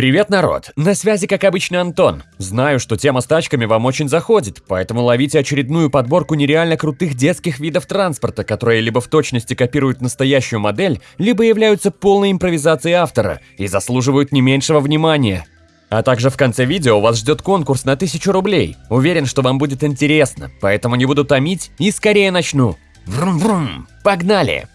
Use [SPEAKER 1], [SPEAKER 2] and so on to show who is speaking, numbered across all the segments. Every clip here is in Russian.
[SPEAKER 1] Привет, народ! На связи, как обычно, Антон. Знаю, что тема с тачками вам очень заходит, поэтому ловите очередную подборку нереально крутых детских видов транспорта, которые либо в точности копируют настоящую модель, либо являются полной импровизацией автора и заслуживают не меньшего внимания. А также в конце видео вас ждет конкурс на 1000 рублей. Уверен, что вам будет интересно, поэтому не буду томить и скорее начну. Врум-врум! Погнали!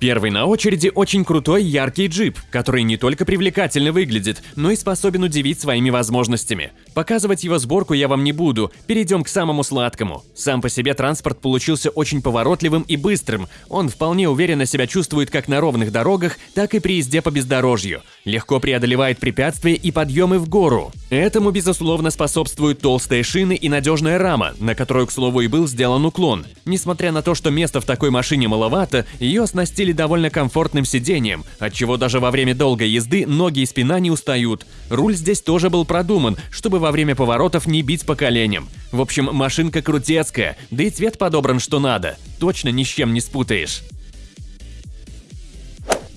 [SPEAKER 1] Первый на очереди очень крутой яркий джип, который не только привлекательно выглядит, но и способен удивить своими возможностями. Показывать его сборку я вам не буду, перейдем к самому сладкому. Сам по себе транспорт получился очень поворотливым и быстрым, он вполне уверенно себя чувствует как на ровных дорогах, так и при езде по бездорожью. Легко преодолевает препятствия и подъемы в гору. Этому, безусловно, способствуют толстые шины и надежная рама, на которую, к слову, и был сделан уклон. Несмотря на то, что места в такой машине маловато, ее оснастили довольно комфортным сиденьем, отчего даже во время долгой езды ноги и спина не устают. Руль здесь тоже был продуман, чтобы во время поворотов не бить по коленям. В общем, машинка крутецкая, да и цвет подобран что надо. Точно ни с чем не спутаешь.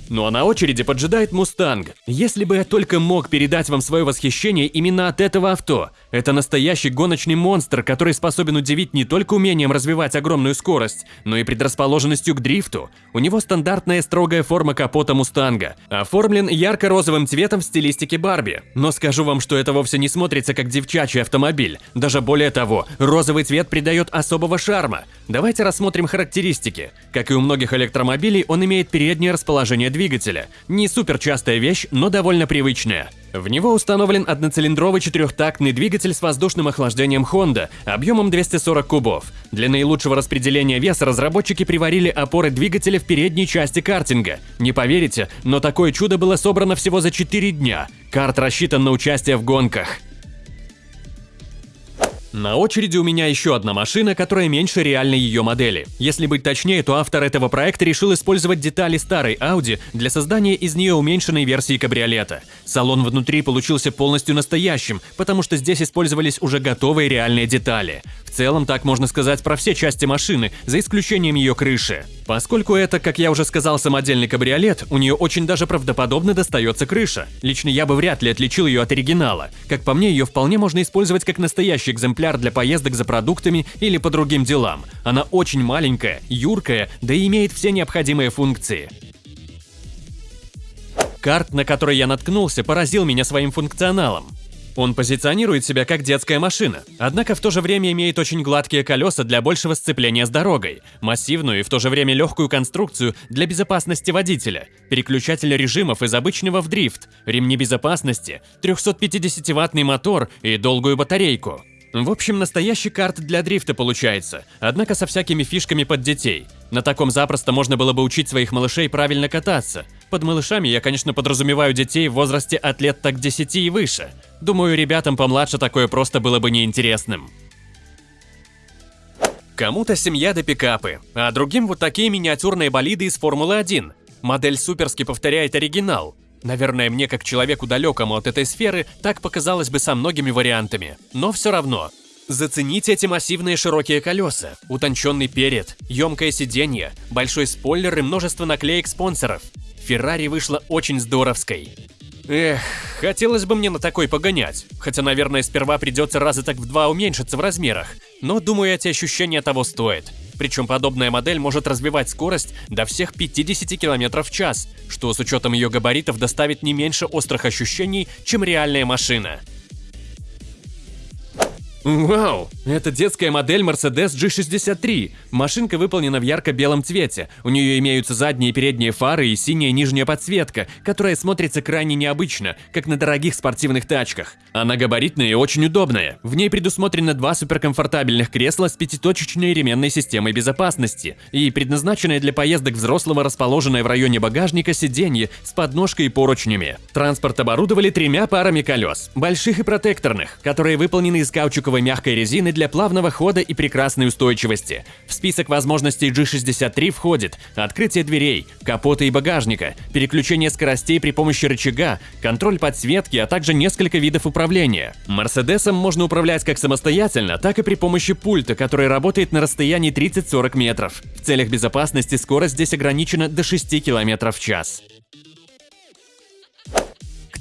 [SPEAKER 1] Ну а на очереди поджидает Мустанг. Если бы я только мог передать вам свое восхищение именно от этого авто. Это настоящий гоночный монстр, который способен удивить не только умением развивать огромную скорость, но и предрасположенностью к дрифту. У него стандартная строгая форма капота Мустанга. Оформлен ярко-розовым цветом в стилистике Барби. Но скажу вам, что это вовсе не смотрится как девчачий автомобиль. Даже более того, розовый цвет придает особого шарма. Давайте рассмотрим характеристики. Как и у многих электромобилей, он имеет переднее расположение двигателя. Не супер частая вещь, но довольно привычная. В него установлен одноцилиндровый четырехтактный двигатель с воздушным охлаждением Honda объемом 240 кубов. Для наилучшего распределения веса разработчики приварили опоры двигателя в передней части картинга. Не поверите, но такое чудо было собрано всего за 4 дня. Карт рассчитан на участие в гонках. На очереди у меня еще одна машина, которая меньше реальной ее модели. Если быть точнее, то автор этого проекта решил использовать детали старой Audi для создания из нее уменьшенной версии кабриолета. Салон внутри получился полностью настоящим, потому что здесь использовались уже готовые реальные детали. В целом так можно сказать про все части машины, за исключением ее крыши. Поскольку это, как я уже сказал, самодельный кабриолет, у нее очень даже правдоподобно достается крыша. Лично я бы вряд ли отличил ее от оригинала. Как по мне, ее вполне можно использовать как настоящий экземпляр для поездок за продуктами или по другим делам. Она очень маленькая, юркая, да и имеет все необходимые функции. Карт, на который я наткнулся, поразил меня своим функционалом. Он позиционирует себя как детская машина, однако в то же время имеет очень гладкие колеса для большего сцепления с дорогой, массивную и в то же время легкую конструкцию для безопасности водителя, переключатель режимов из обычного в дрифт, ремни безопасности, 350-ваттный мотор и долгую батарейку. В общем, настоящий карт для дрифта получается, однако со всякими фишками под детей. На таком запросто можно было бы учить своих малышей правильно кататься. Под малышами я, конечно, подразумеваю детей в возрасте от лет так 10 и выше. Думаю, ребятам помладше такое просто было бы неинтересным. Кому-то семья до пикапы, а другим вот такие миниатюрные болиды из Формулы-1. Модель суперски повторяет оригинал, Наверное, мне, как человеку далекому от этой сферы, так показалось бы со многими вариантами. Но все равно. Зацените эти массивные широкие колеса, утонченный перед, емкое сиденье, большой спойлер и множество наклеек спонсоров. Феррари вышла очень здоровской. Эх, хотелось бы мне на такой погонять, хотя, наверное, сперва придется раза так в два уменьшиться в размерах, но думаю, эти ощущения того стоят. Причем подобная модель может развивать скорость до всех 50 км в час, что с учетом ее габаритов доставит не меньше острых ощущений, чем реальная машина. Вау! Это детская модель Mercedes G63. Машинка выполнена в ярко-белом цвете. У нее имеются задние и передние фары и синяя нижняя подсветка, которая смотрится крайне необычно, как на дорогих спортивных тачках. Она габаритная и очень удобная. В ней предусмотрены два суперкомфортабельных кресла с пятиточечной ременной системой безопасности и предназначенное для поездок взрослого расположенное в районе багажника сиденье с подножкой и поручнями. Транспорт оборудовали тремя парами колес, больших и протекторных, которые выполнены из каучуковой пластиковой мягкой резины для плавного хода и прекрасной устойчивости. В список возможностей G63 входит открытие дверей, капота и багажника, переключение скоростей при помощи рычага, контроль подсветки, а также несколько видов управления. Мерседесом можно управлять как самостоятельно, так и при помощи пульта, который работает на расстоянии 30-40 метров. В целях безопасности скорость здесь ограничена до 6 км в час.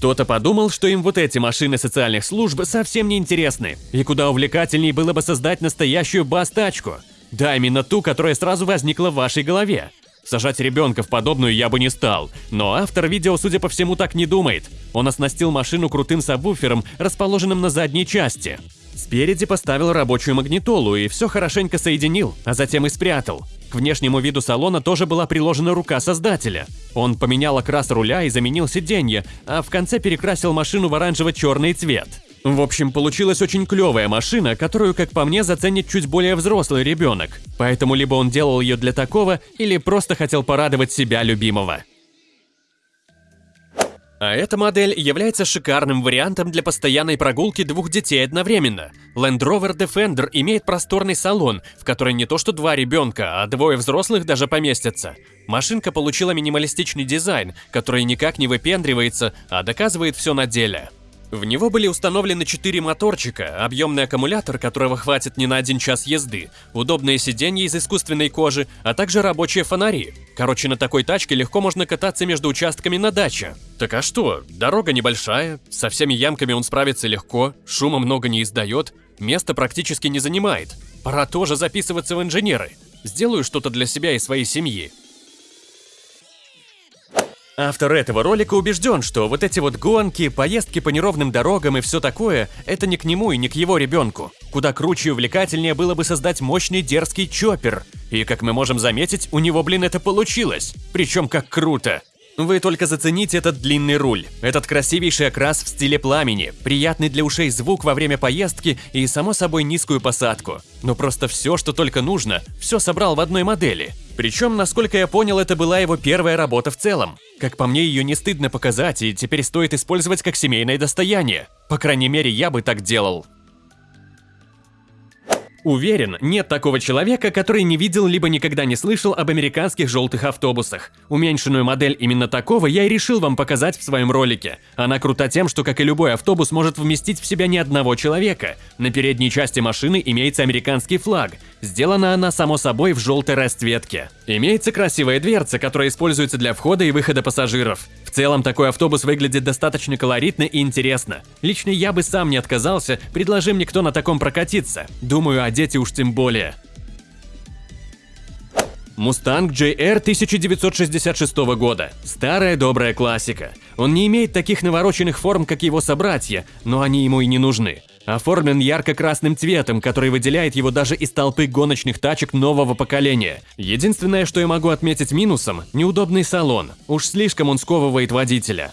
[SPEAKER 1] Кто-то подумал, что им вот эти машины социальных служб совсем не интересны, и куда увлекательнее было бы создать настоящую бас-тачку. Да, именно ту, которая сразу возникла в вашей голове. Сажать ребенка в подобную я бы не стал, но автор видео, судя по всему, так не думает. Он оснастил машину крутым сабвуфером, расположенным на задней части. Спереди поставил рабочую магнитолу и все хорошенько соединил, а затем и спрятал. К внешнему виду салона тоже была приложена рука создателя. Он поменял окрас руля и заменил сиденье, а в конце перекрасил машину в оранжево-черный цвет. В общем, получилась очень клевая машина, которую, как по мне, заценит чуть более взрослый ребенок. Поэтому либо он делал ее для такого, или просто хотел порадовать себя любимого. А эта модель является шикарным вариантом для постоянной прогулки двух детей одновременно. Land Rover Defender имеет просторный салон, в который не то что два ребенка, а двое взрослых даже поместятся. Машинка получила минималистичный дизайн, который никак не выпендривается, а доказывает все на деле. В него были установлены четыре моторчика, объемный аккумулятор, которого хватит не на один час езды, удобные сиденья из искусственной кожи, а также рабочие фонари. Короче, на такой тачке легко можно кататься между участками на даче. Так а что, дорога небольшая, со всеми ямками он справится легко, шума много не издает, место практически не занимает. Пора тоже записываться в инженеры. Сделаю что-то для себя и своей семьи. Автор этого ролика убежден, что вот эти вот гонки, поездки по неровным дорогам и все такое, это не к нему и не к его ребенку. Куда круче и увлекательнее было бы создать мощный дерзкий чоппер. И как мы можем заметить, у него, блин, это получилось. Причем как круто. Вы только зацените этот длинный руль, этот красивейший окрас в стиле пламени, приятный для ушей звук во время поездки и, само собой, низкую посадку. Но просто все, что только нужно, все собрал в одной модели. Причем, насколько я понял, это была его первая работа в целом. Как по мне, ее не стыдно показать, и теперь стоит использовать как семейное достояние. По крайней мере, я бы так делал. Уверен, нет такого человека, который не видел либо никогда не слышал об американских желтых автобусах. Уменьшенную модель именно такого я и решил вам показать в своем ролике. Она крута тем, что, как и любой автобус, может вместить в себя не одного человека. На передней части машины имеется американский флаг. Сделана она, само собой, в желтой расцветке. Имеется красивая дверца, которая используется для входа и выхода пассажиров. В целом, такой автобус выглядит достаточно колоритно и интересно. Лично я бы сам не отказался, предложи мне кто на таком прокатиться. Думаю, дети уж тем более. Мустанг JR 1966 года. Старая добрая классика. Он не имеет таких навороченных форм, как его собратья, но они ему и не нужны. Оформлен ярко-красным цветом, который выделяет его даже из толпы гоночных тачек нового поколения. Единственное, что я могу отметить минусом – неудобный салон. Уж слишком он сковывает водителя.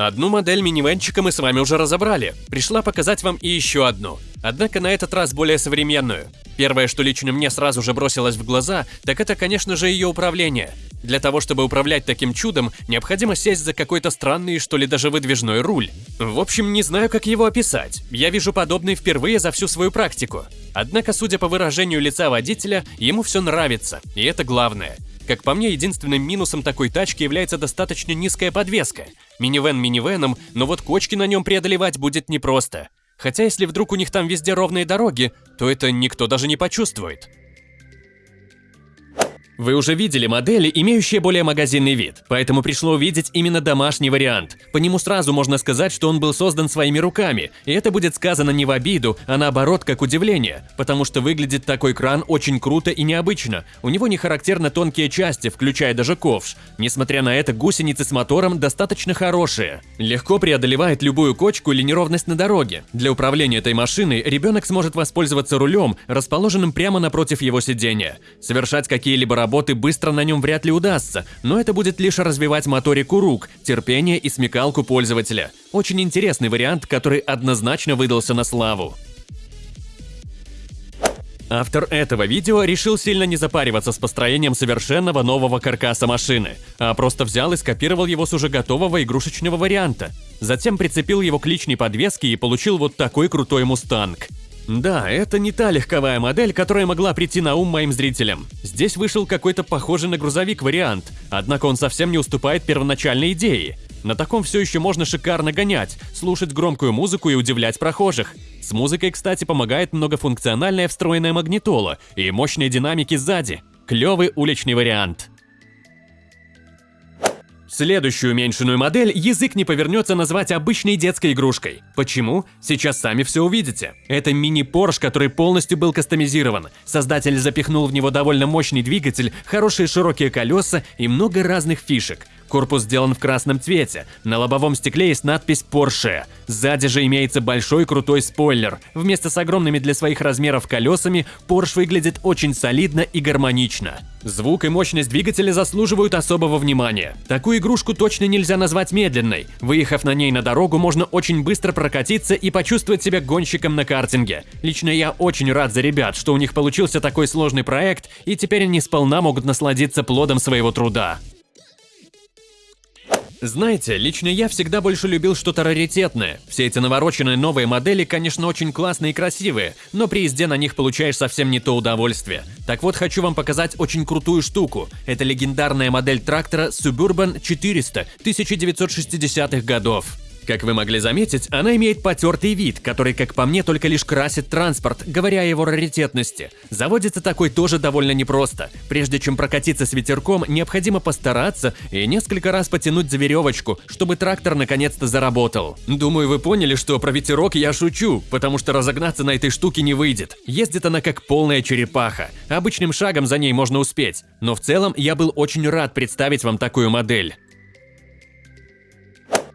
[SPEAKER 1] Одну модель минивенчика мы с вами уже разобрали. Пришла показать вам и еще одну. Однако на этот раз более современную. Первое, что лично мне сразу же бросилось в глаза, так это, конечно же, ее управление. Для того, чтобы управлять таким чудом, необходимо сесть за какой-то странный, что ли, даже выдвижной руль. В общем, не знаю, как его описать. Я вижу подобный впервые за всю свою практику. Однако, судя по выражению лица водителя, ему все нравится, и это главное. Как по мне, единственным минусом такой тачки является достаточно низкая подвеска. Минивэн минивеном, но вот кочки на нем преодолевать будет непросто. Хотя если вдруг у них там везде ровные дороги, то это никто даже не почувствует. Вы уже видели модели, имеющие более магазинный вид, поэтому пришло увидеть именно домашний вариант. По нему сразу можно сказать, что он был создан своими руками, и это будет сказано не в обиду, а наоборот как удивление, потому что выглядит такой кран очень круто и необычно. У него не характерно тонкие части, включая даже ковш. Несмотря на это, гусеницы с мотором достаточно хорошие. Легко преодолевает любую кочку или неровность на дороге. Для управления этой машиной ребенок сможет воспользоваться рулем, расположенным прямо напротив его сидения. Совершать какие-либо работы работы быстро на нем вряд ли удастся, но это будет лишь развивать моторику рук, терпение и смекалку пользователя. Очень интересный вариант, который однозначно выдался на славу. Автор этого видео решил сильно не запариваться с построением совершенного нового каркаса машины, а просто взял и скопировал его с уже готового игрушечного варианта. Затем прицепил его к личной подвеске и получил вот такой крутой мустанг. Да, это не та легковая модель, которая могла прийти на ум моим зрителям. Здесь вышел какой-то похожий на грузовик вариант, однако он совсем не уступает первоначальной идее. На таком все еще можно шикарно гонять, слушать громкую музыку и удивлять прохожих. С музыкой, кстати, помогает многофункциональная встроенная магнитола и мощные динамики сзади. Клевый уличный вариант. Следующую уменьшенную модель язык не повернется назвать обычной детской игрушкой. Почему? Сейчас сами все увидите. Это мини-Порш, который полностью был кастомизирован. Создатель запихнул в него довольно мощный двигатель, хорошие широкие колеса и много разных фишек. Корпус сделан в красном цвете, на лобовом стекле есть надпись Porsche. Сзади же имеется большой крутой спойлер. Вместо с огромными для своих размеров колесами, Porsche выглядит очень солидно и гармонично. Звук и мощность двигателя заслуживают особого внимания. Такую игрушку точно нельзя назвать медленной. Выехав на ней на дорогу, можно очень быстро прокатиться и почувствовать себя гонщиком на картинге. Лично я очень рад за ребят, что у них получился такой сложный проект, и теперь они сполна могут насладиться плодом своего труда. Знаете, лично я всегда больше любил что-то раритетное. Все эти навороченные новые модели, конечно, очень классные и красивые, но при езде на них получаешь совсем не то удовольствие. Так вот, хочу вам показать очень крутую штуку. Это легендарная модель трактора Suburban 400 1960-х годов. Как вы могли заметить, она имеет потертый вид, который, как по мне, только лишь красит транспорт, говоря о его раритетности. Заводится такой тоже довольно непросто. Прежде чем прокатиться с ветерком, необходимо постараться и несколько раз потянуть за веревочку, чтобы трактор наконец-то заработал. Думаю, вы поняли, что про ветерок я шучу, потому что разогнаться на этой штуке не выйдет. Ездит она как полная черепаха. Обычным шагом за ней можно успеть. Но в целом я был очень рад представить вам такую модель.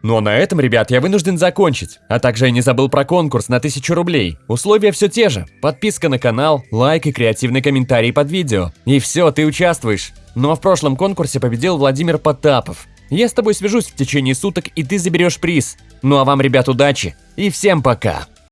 [SPEAKER 2] А на этом, ребят, я вынужден закончить. А также я не забыл про конкурс на 1000 рублей. Условия все те же. Подписка на канал, лайк и креативный комментарий под видео. И все, ты участвуешь. Ну а в прошлом конкурсе победил Владимир Потапов. Я с тобой свяжусь в течение суток, и ты заберешь приз. Ну а вам, ребят, удачи. И всем пока.